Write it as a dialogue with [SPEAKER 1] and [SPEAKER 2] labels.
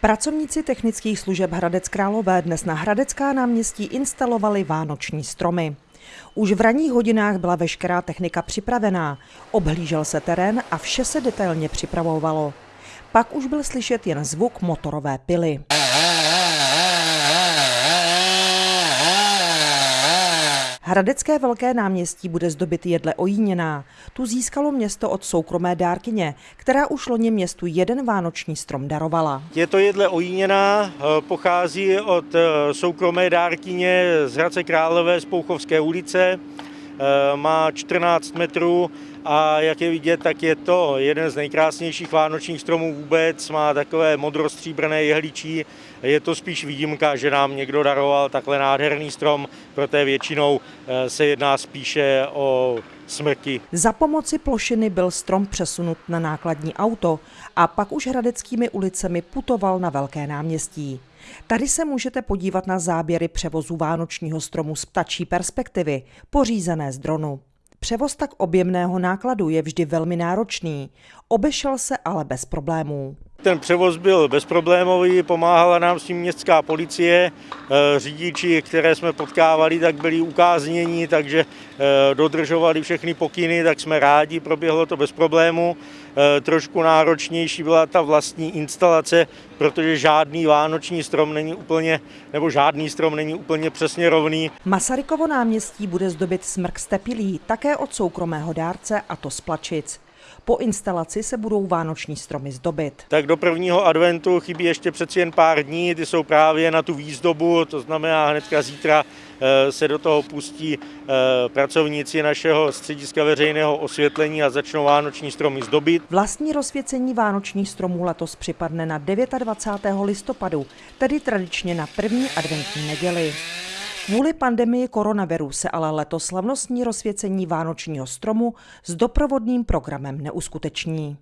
[SPEAKER 1] Pracovníci technických služeb Hradec Králové dnes na Hradecká náměstí instalovali vánoční stromy. Už v ranních hodinách byla veškerá technika připravená, obhlížel se terén a vše se detailně připravovalo. Pak už byl slyšet jen zvuk motorové pily. Hradecké velké náměstí bude zdobit jedle ojíněná. Tu získalo město od soukromé dárkyně, která už loni městu jeden vánoční strom darovala.
[SPEAKER 2] Je to jedle ojíněná, eh, pochází od eh, soukromé dárkyně z Hradce Králové z Pouchovské ulice. Eh, má 14 metrů a jak je vidět, tak je to jeden z nejkrásnějších vánočních stromů vůbec, má takové modrostříbrné jehličí, je to spíš výjimka, že nám někdo daroval takhle nádherný strom, protože většinou eh, se jedná spíše o smrti.
[SPEAKER 1] Za pomoci plošiny byl strom přesunut na nákladní auto a pak už hradeckými ulicemi putoval na Velké náměstí. Tady se můžete podívat na záběry převozu vánočního stromu z ptačí perspektivy, pořízené z dronu. Převoz tak objemného nákladu je vždy velmi náročný, obešel se ale bez problémů.
[SPEAKER 2] Ten převoz byl bezproblémový, pomáhala nám s tím městská policie, eh, řidiči, které jsme potkávali, tak byli ukáznění, takže eh, dodržovali všechny pokyny, tak jsme rádi, proběhlo to bez problému. Eh, trošku náročnější byla ta vlastní instalace, protože žádný vánoční strom není úplně, nebo žádný strom není úplně přesně rovný.
[SPEAKER 1] Masarykovo náměstí bude zdobit smrk stepilí, také od soukromého dárce, a to z Plačic. Po instalaci se budou vánoční stromy zdobit.
[SPEAKER 2] Tak do prvního adventu chybí ještě přeci jen pár dní, ty jsou právě na tu výzdobu, to znamená hnedka zítra eh, se do toho pustí eh, pracovníci našeho střediska veřejného osvětlení a začnou vánoční stromy zdobit.
[SPEAKER 1] Vlastní rozsvěcení vánočních stromů letos připadne na 29. listopadu, tedy tradičně na první adventní neděli. Kvůli pandemii koronaviru se ale letos slavnostní rozsvěcení vánočního stromu s doprovodným programem neuskuteční.